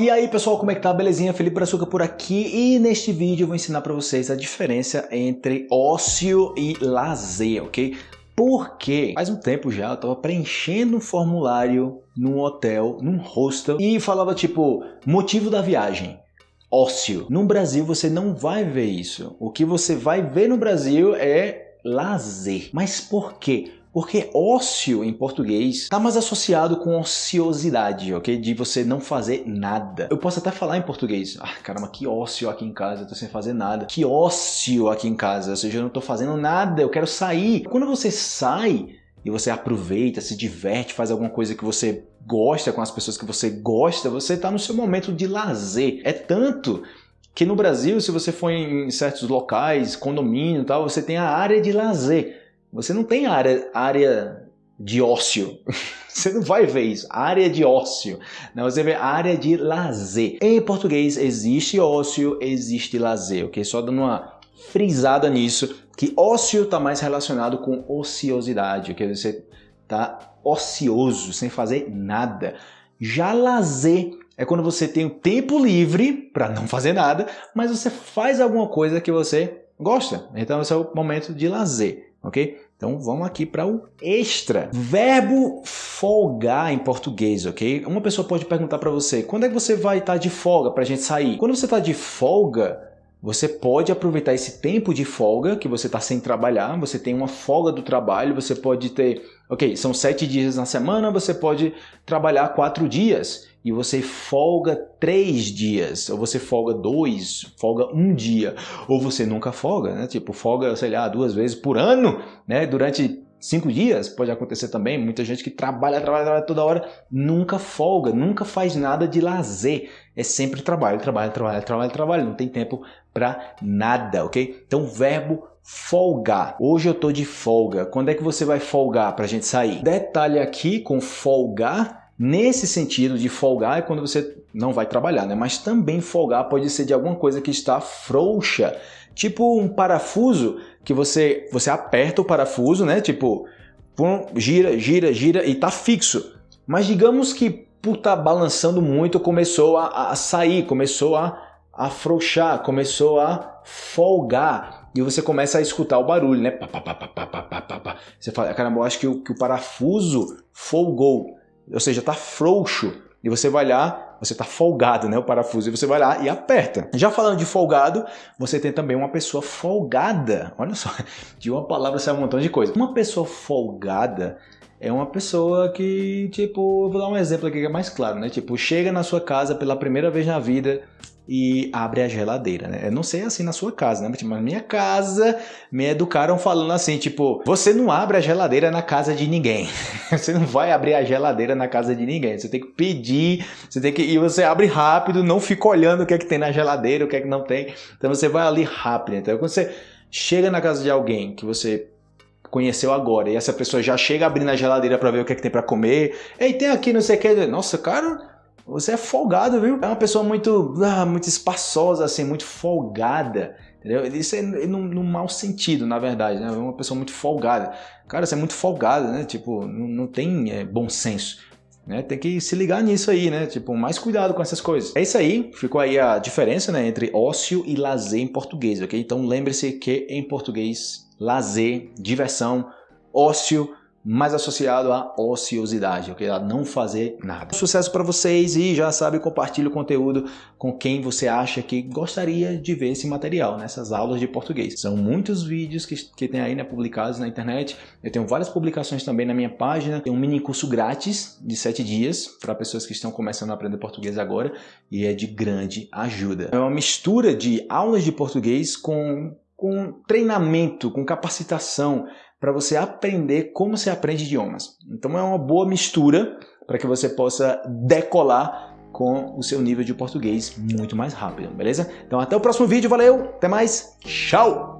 E aí pessoal, como é que tá? Belezinha? Felipe Brazuca por aqui e neste vídeo eu vou ensinar para vocês a diferença entre ócio e lazer, ok? Porque faz um tempo já eu tava preenchendo um formulário num hotel, num hostel e falava tipo, motivo da viagem ócio. No Brasil você não vai ver isso. O que você vai ver no Brasil é lazer. Mas por quê? Porque ócio em português está mais associado com ociosidade, ok? De você não fazer nada. Eu posso até falar em português. Ah, caramba, que ócio aqui em casa, eu tô sem fazer nada. Que ócio aqui em casa, ou seja, eu não tô fazendo nada, eu quero sair. Quando você sai e você aproveita, se diverte, faz alguma coisa que você gosta com as pessoas que você gosta, você está no seu momento de lazer. É tanto que no Brasil, se você for em certos locais, condomínio e tal, você tem a área de lazer. Você não tem área, área de ócio. Você não vai ver isso. Área de ócio. Não, você vê área de lazer. Em português existe ócio, existe lazer, ok? Só dando uma frisada nisso, que ócio está mais relacionado com ociosidade, ok? Você está ocioso, sem fazer nada. Já lazer é quando você tem o tempo livre para não fazer nada, mas você faz alguma coisa que você gosta. Então esse é o momento de lazer ok? Então vamos aqui para o extra. Verbo folgar em português, ok? Uma pessoa pode perguntar para você, quando é que você vai estar tá de folga para a gente sair? Quando você está de folga, você pode aproveitar esse tempo de folga que você está sem trabalhar, você tem uma folga do trabalho, você pode ter, ok, são sete dias na semana, você pode trabalhar quatro dias e você folga três dias, ou você folga dois, folga um dia, ou você nunca folga, né? Tipo, folga, sei lá, duas vezes por ano, né? Durante cinco dias, pode acontecer também, muita gente que trabalha, trabalha, trabalha toda hora, nunca folga, nunca faz nada de lazer, é sempre trabalho, trabalho, trabalho, trabalho, trabalho, não tem tempo para nada, ok? Então, verbo folgar. Hoje eu tô de folga. Quando é que você vai folgar para a gente sair? Detalhe aqui com folgar Nesse sentido de folgar é quando você não vai trabalhar, né? Mas também folgar pode ser de alguma coisa que está frouxa, tipo um parafuso que você você aperta o parafuso, né? Tipo, pum, gira, gira, gira e tá fixo. Mas digamos que por tá balançando muito começou a, a sair, começou a afrouxar, começou a folgar e você começa a escutar o barulho, né? Pá, pá, pá, pá, pá, pá, pá, pá. Você fala, caramba, eu acho que o, que o parafuso folgou ou seja, está frouxo. E você vai lá, você está folgado, né, o parafuso, e você vai lá e aperta. Já falando de folgado, você tem também uma pessoa folgada. Olha só, de uma palavra sai um montão de coisa. Uma pessoa folgada é uma pessoa que, tipo, eu vou dar um exemplo aqui que é mais claro, né? Tipo, chega na sua casa pela primeira vez na vida, e abre a geladeira, né? Eu não sei assim na sua casa, né? Mas na minha casa me educaram falando assim, tipo, você não abre a geladeira na casa de ninguém. você não vai abrir a geladeira na casa de ninguém. Você tem que pedir, você tem que e você abre rápido, não fica olhando o que é que tem na geladeira, o que é que não tem. Então você vai ali rápido. Então quando você chega na casa de alguém que você conheceu agora e essa pessoa já chega abrindo a geladeira para ver o que é que tem para comer. Ei, tem aqui não sei o que. Nossa, cara, você é folgado, viu? É uma pessoa muito, ah, muito espaçosa, assim, muito folgada. Entendeu? Isso é no, no mau sentido, na verdade, né? É uma pessoa muito folgada. Cara, você é muito folgado, né? Tipo, não, não tem é, bom senso. Né? Tem que se ligar nisso aí, né? Tipo, mais cuidado com essas coisas. É isso aí, ficou aí a diferença né, entre ócio e lazer em português, ok? Então lembre-se que em português, lazer, diversão, ócio mais associado à ociosidade, ok? A não fazer nada. Sucesso para vocês e já sabe, compartilhe o conteúdo com quem você acha que gostaria de ver esse material nessas aulas de português. São muitos vídeos que, que tem aí né, publicados na internet. Eu tenho várias publicações também na minha página. Tem um mini curso grátis de 7 dias para pessoas que estão começando a aprender português agora e é de grande ajuda. É uma mistura de aulas de português com com treinamento, com capacitação, para você aprender como se aprende idiomas. Então é uma boa mistura para que você possa decolar com o seu nível de português muito mais rápido, beleza? Então até o próximo vídeo, valeu, até mais, tchau!